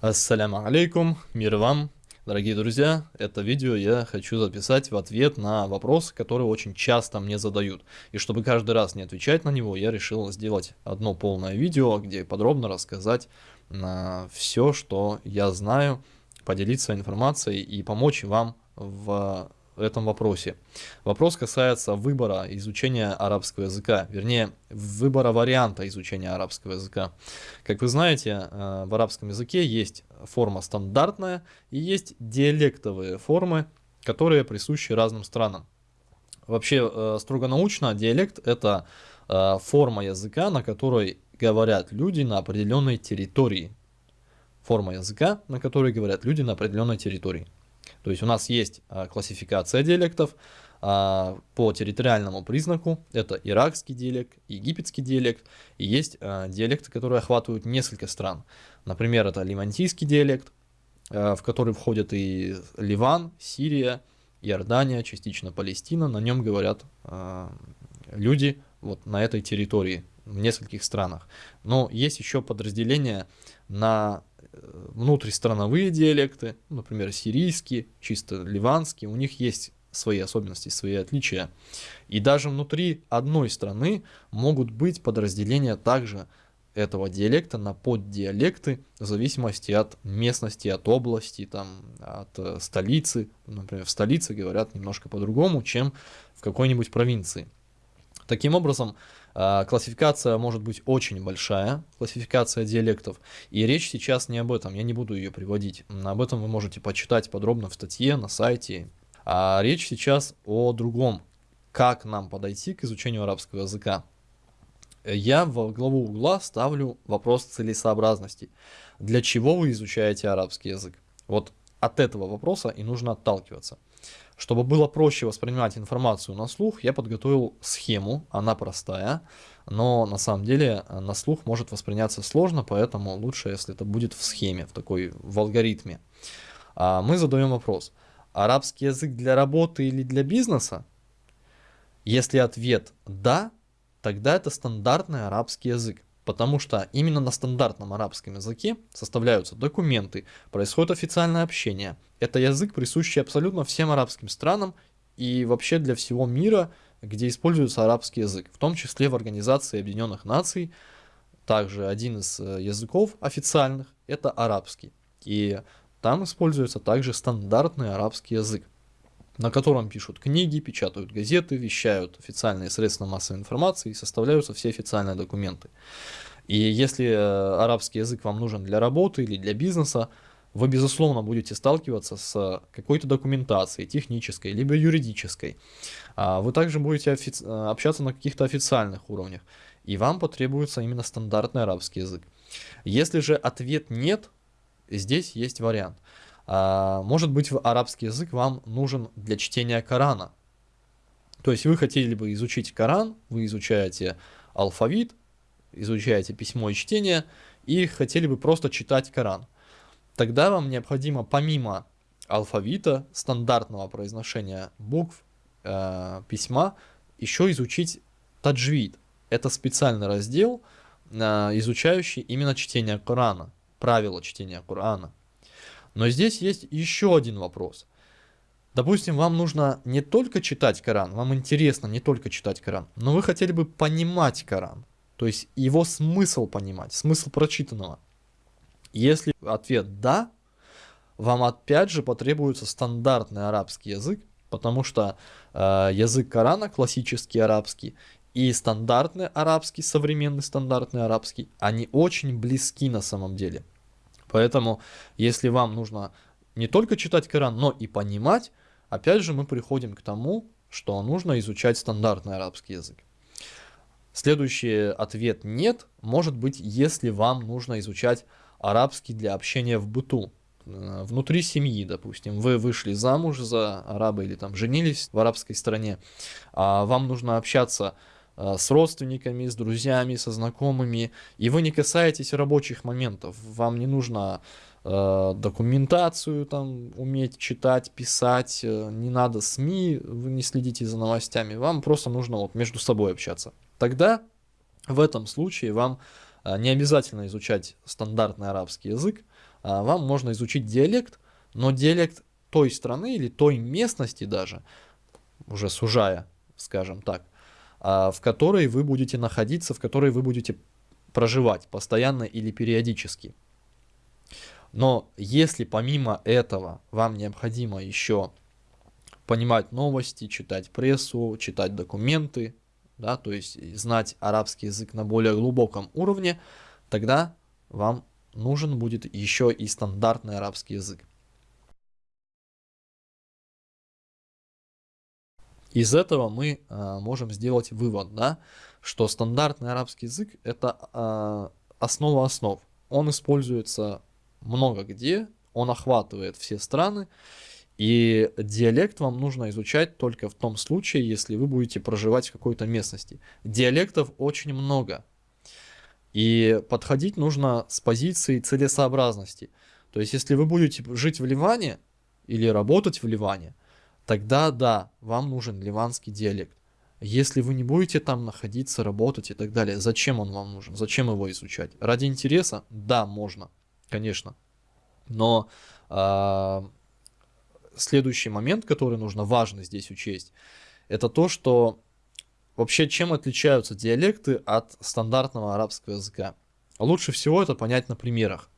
Ассаляму алейкум, мир вам, дорогие друзья. Это видео я хочу записать в ответ на вопрос, который очень часто мне задают. И чтобы каждый раз не отвечать на него, я решил сделать одно полное видео, где подробно рассказать на все, что я знаю, поделиться информацией и помочь вам в этом вопросе. Вопрос касается выбора изучения арабского языка, вернее, выбора варианта изучения арабского языка. Как вы знаете, э, в арабском языке есть форма стандартная и есть диалектовые формы, которые присущи разным странам. Вообще, э, строго научно, диалект – это э, форма языка, на которой говорят люди на определенной территории. Форма языка, на которой говорят люди на определенной территории. То есть у нас есть а, классификация диалектов а, по территориальному признаку. Это иракский диалект, египетский диалект. И есть а, диалекты, которые охватывают несколько стран. Например, это ливантийский диалект, в который входят и Ливан, Сирия, Иордания, частично Палестина. На нем говорят люди вот на этой территории в нескольких странах. Но есть еще подразделения на внутристрановые диалекты, например, сирийские, чисто ливанские, у них есть свои особенности, свои отличия. И даже внутри одной страны могут быть подразделения также этого диалекта на поддиалекты в зависимости от местности, от области, там, от э, столицы. Например, в столице говорят немножко по-другому, чем в какой-нибудь провинции. Таким образом, классификация может быть очень большая, классификация диалектов, и речь сейчас не об этом, я не буду ее приводить. Об этом вы можете почитать подробно в статье на сайте. А речь сейчас о другом, как нам подойти к изучению арабского языка. Я в главу угла ставлю вопрос целесообразности. Для чего вы изучаете арабский язык? Вот от этого вопроса и нужно отталкиваться. Чтобы было проще воспринимать информацию на слух, я подготовил схему, она простая, но на самом деле э, на слух может восприняться сложно, поэтому лучше, если это будет в схеме, в такой, в алгоритме. А мы задаем вопрос, арабский язык для работы или для бизнеса? Если ответ «да», тогда это стандартный арабский язык. Потому что именно на стандартном арабском языке составляются документы, происходит официальное общение. Это язык, присущий абсолютно всем арабским странам и вообще для всего мира, где используется арабский язык, в том числе в Организации Объединенных Наций. Также один из э, языков официальных – это арабский. И там используется также стандартный арабский язык на котором пишут книги, печатают газеты, вещают официальные средства массовой информации и составляются все официальные документы. И если э, арабский язык вам нужен для работы или для бизнеса, вы, безусловно, будете сталкиваться с какой-то документацией, технической, либо юридической. А вы также будете э, общаться на каких-то официальных уровнях, и вам потребуется именно стандартный арабский язык. Если же ответ нет, здесь есть вариант – может быть, арабский язык вам нужен для чтения Корана. То есть вы хотели бы изучить Коран, вы изучаете алфавит, изучаете письмо и чтение, и хотели бы просто читать Коран. Тогда вам необходимо помимо алфавита, стандартного произношения букв, э, письма, еще изучить таджвид. Это специальный раздел, э, изучающий именно чтение Корана, правила чтения Корана. Но здесь есть еще один вопрос. Допустим, вам нужно не только читать Коран, вам интересно не только читать Коран, но вы хотели бы понимать Коран, то есть его смысл понимать, смысл прочитанного. Если ответ «да», вам опять же потребуется стандартный арабский язык, потому что э, язык Корана, классический арабский, и стандартный арабский, современный стандартный арабский, они очень близки на самом деле. Поэтому, если вам нужно не только читать Коран, но и понимать, опять же мы приходим к тому, что нужно изучать стандартный арабский язык. Следующий ответ «нет» может быть, если вам нужно изучать арабский для общения в быту, э, внутри семьи, допустим, вы вышли замуж за араба или там женились в арабской стране, а вам нужно общаться с родственниками, с друзьями, со знакомыми, и вы не касаетесь рабочих моментов. Вам не нужно э, документацию там уметь читать, писать, э, не надо СМИ, вы не следите за новостями, вам просто нужно вот между собой общаться. Тогда в этом случае вам э, не обязательно изучать стандартный арабский язык, вам можно изучить диалект, но диалект той страны или той местности даже, уже сужая, скажем так, в которой вы будете находиться, в которой вы будете проживать постоянно или периодически. Но если помимо этого вам необходимо еще понимать новости, читать прессу, читать документы, да, то есть знать арабский язык на более глубоком уровне, тогда вам нужен будет еще и стандартный арабский язык. Из этого мы э, можем сделать вывод, да, что стандартный арабский язык это э, основа основ. Он используется много где, он охватывает все страны, и диалект вам нужно изучать только в том случае, если вы будете проживать в какой-то местности. Диалектов очень много. И подходить нужно с позиции целесообразности. То есть, если вы будете жить в Ливане или работать в Ливане, тогда да, вам нужен ливанский диалект. Если вы не будете там находиться, работать и так далее, зачем он вам нужен? Зачем его изучать? Ради интереса? Да, можно, конечно. Но э, следующий момент, который нужно важно здесь учесть, это то, что вообще чем отличаются диалекты от стандартного арабского языка. Лучше всего это понять на примерах.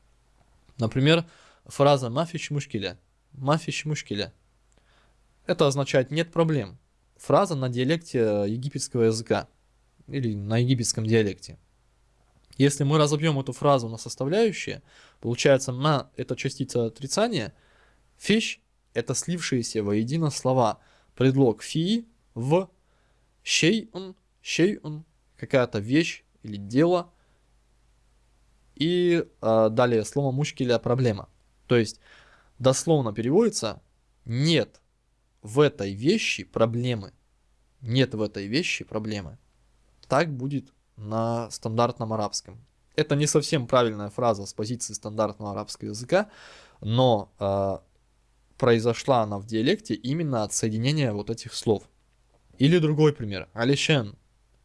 Например, фраза «мафич мушкиля». «Мафич мушкиля». Это означает «нет проблем». Фраза на диалекте египетского языка или на египетском диалекте. Если мы разобьем эту фразу на составляющие, получается «ма» — это частица отрицания, «фиш» это слившиеся воедино слова. Предлог фи в шейун, какая-то вещь или дело. И э, далее слово мушкиля проблема. То есть дословно переводится нет в этой вещи проблемы. Нет в этой вещи проблемы. Так будет на стандартном арабском. Это не совсем правильная фраза с позиции стандартного арабского языка, но э, произошла она в диалекте именно от соединения вот этих слов. Или другой пример. Алишен.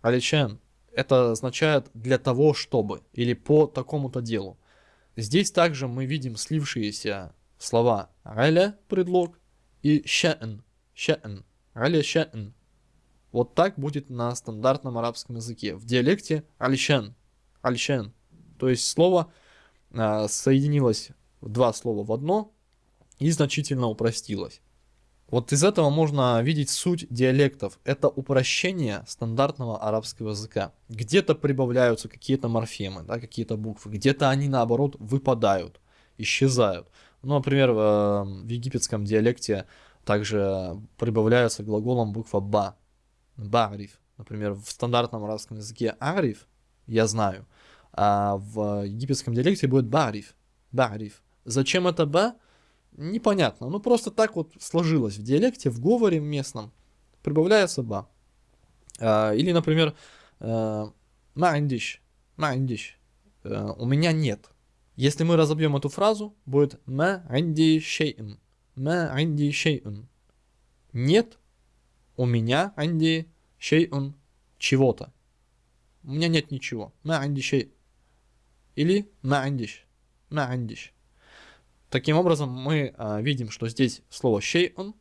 Алишен. Это означает для того, чтобы. Или по такому-то делу. Здесь также мы видим слившиеся слова аля предлог и ша'n. Ша'n. Аля ша'n. Вот так будет на стандартном арабском языке. В диалекте алишен. Алишен. То есть слово э, соединилось два слова в одно, и значительно упростилось. Вот из этого можно видеть суть диалектов. Это упрощение стандартного арабского языка. Где-то прибавляются какие-то морфемы, да, какие-то буквы, где-то они наоборот выпадают, исчезают. Ну, например, в, в египетском диалекте также прибавляются глаголом буква ба. Баариф. Например, в стандартном арабском языке ариф, я знаю, а в египетском диалекте будет бариф. Бариф. Зачем это ба? непонятно. Ну, просто так вот сложилось в диалекте, в говоре местном. Прибавляется ба. А, или, например, ма'индиш. Ма'индиш. У меня нет. Если мы разобьем эту фразу, будет ма'инди шей'н. Ма'инди шей'н. Нет у меня анди шей'н чего-то. У меня нет ничего. Ма'инди шей. Или ма'индиш. Ма'индиш. Таким образом, мы а, видим, что здесь слово «шей'ун»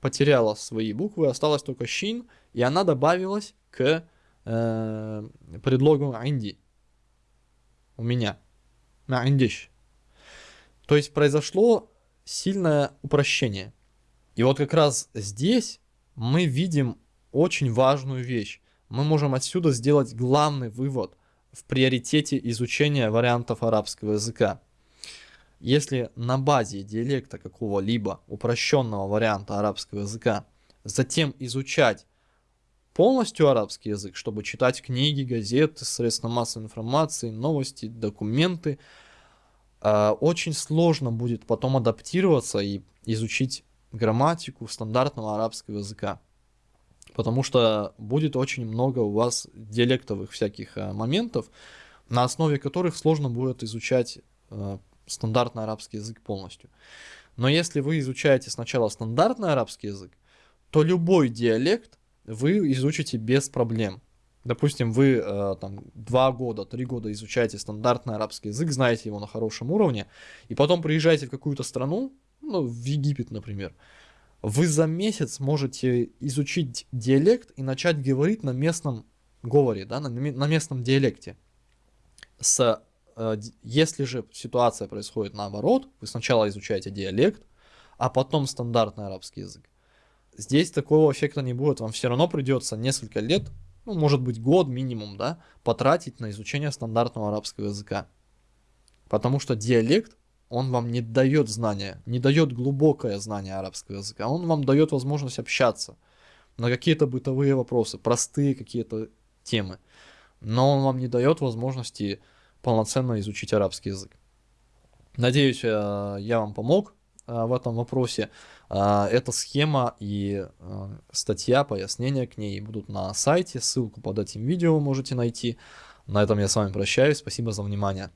потеряло свои буквы, осталось только «шин», и она добавилась к э, предлогу «инди». У меня. На «индиш». То есть произошло сильное упрощение. И вот как раз здесь мы видим очень важную вещь. Мы можем отсюда сделать главный вывод в приоритете изучения вариантов арабского языка. Если на базе диалекта какого-либо упрощенного варианта арабского языка затем изучать полностью арабский язык, чтобы читать книги, газеты, средства массовой информации, новости, документы, очень сложно будет потом адаптироваться и изучить грамматику стандартного арабского языка. Потому что будет очень много у вас диалектовых всяких э, моментов, на основе которых сложно будет изучать э, стандартный арабский язык полностью. Но если вы изучаете сначала стандартный арабский язык, то любой диалект вы изучите без проблем. Допустим, вы э, там два года, три года изучаете стандартный арабский язык, знаете его на хорошем уровне, и потом приезжаете в какую-то страну, ну, в Египет, например, вы за месяц можете изучить диалект и начать говорить на местном говоре, да, на, на местном диалекте. С, э, если же ситуация происходит наоборот, вы сначала изучаете диалект, а потом стандартный арабский язык. Здесь такого эффекта не будет, вам все равно придется несколько лет, ну, может быть, год минимум, да, потратить на изучение стандартного арабского языка. Потому что диалект он вам не дает знания, не дает глубокое знание арабского языка, он вам дает возможность общаться на какие-то бытовые вопросы, простые какие-то темы, но он вам не дает возможности полноценно изучить арабский язык. Надеюсь, э, я вам помог э, в этом вопросе. Э, эта схема и статья, пояснения к ней будут на сайте, ссылку под этим видео можете найти. На этом я с вами прощаюсь, спасибо за внимание.